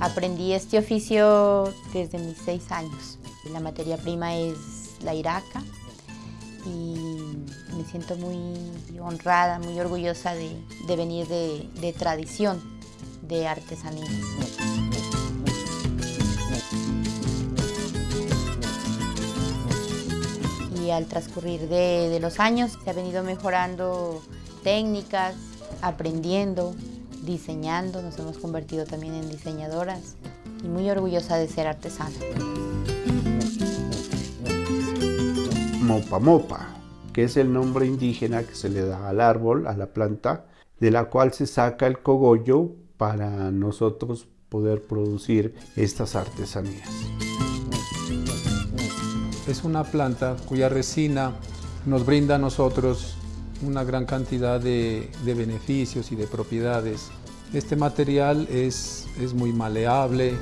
Aprendí este oficio desde mis seis años. La materia prima es la iraca y me siento muy honrada, muy orgullosa de, venir de, de tradición de artesanía. Y al transcurrir de, los años se ha venido mejorando técnicas, aprendiendo, diseñando, nos hemos convertido también en diseñadoras y muy orgullosa de ser artesana. Mopa Mopa, que es el nombre indígena que se le da al árbol, a la planta, de la cual se saca el cogollo para nosotros poder producir estas artesanías. Es una planta cuya resina nos brinda a nosotros una gran cantidad de, beneficios y de propiedades. Este material es, es muy maleable.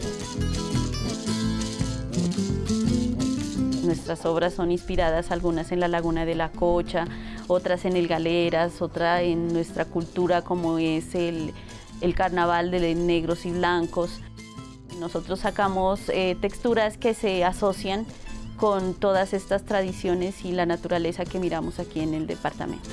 Nuestras obras son inspiradas, algunas en la Laguna de la Cocha, otras en el Galeras, otra en nuestra cultura como es el, el carnaval de negros y blancos. Nosotros sacamos eh, texturas que se asocian con todas estas tradiciones y la naturaleza que miramos aquí en el departamento.